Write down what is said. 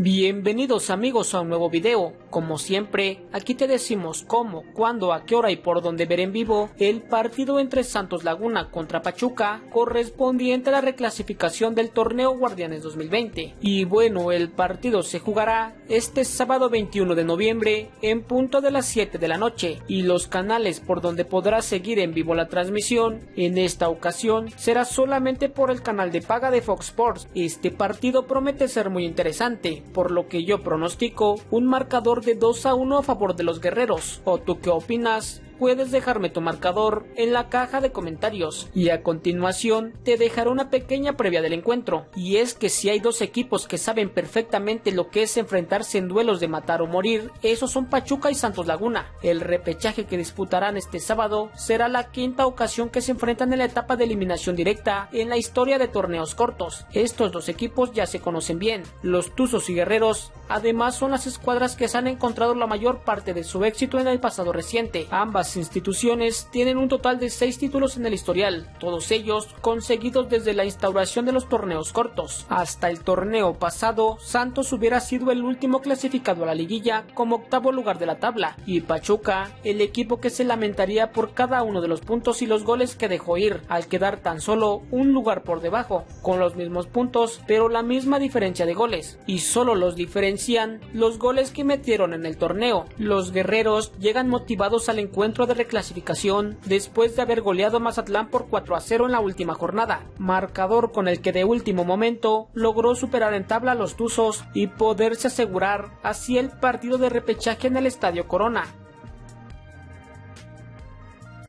Bienvenidos amigos a un nuevo video. Como siempre, aquí te decimos cómo, cuándo, a qué hora y por dónde ver en vivo el partido entre Santos Laguna contra Pachuca correspondiente a la reclasificación del torneo Guardianes 2020. Y bueno, el partido se jugará este sábado 21 de noviembre en punto de las 7 de la noche y los canales por donde podrás seguir en vivo la transmisión en esta ocasión será solamente por el canal de paga de Fox Sports. Este partido promete ser muy interesante por lo que yo pronostico un marcador de 2 a 1 a favor de los guerreros. ¿O tú qué opinas? Puedes dejarme tu marcador en la caja de comentarios y a continuación te dejaré una pequeña previa del encuentro y es que si hay dos equipos que saben perfectamente lo que es enfrentarse en duelos de matar o morir, esos son Pachuca y Santos Laguna. El repechaje que disputarán este sábado será la quinta ocasión que se enfrentan en la etapa de eliminación directa en la historia de torneos cortos. Estos dos equipos ya se conocen bien, los Tuzos y Guerreros además son las escuadras que se han encontrado la mayor parte de su éxito en el pasado reciente. Ambas instituciones tienen un total de 6 títulos en el historial, todos ellos conseguidos desde la instauración de los torneos cortos. Hasta el torneo pasado, Santos hubiera sido el último clasificado a la liguilla como octavo lugar de la tabla, y Pachuca, el equipo que se lamentaría por cada uno de los puntos y los goles que dejó ir, al quedar tan solo un lugar por debajo, con los mismos puntos, pero la misma diferencia de goles, y solo los diferencian los goles que metieron en el torneo. Los guerreros llegan motivados al de reclasificación después de haber goleado a Mazatlán por 4 a 0 en la última jornada, marcador con el que de último momento logró superar en tabla a los Tuzos y poderse asegurar así el partido de repechaje en el Estadio Corona.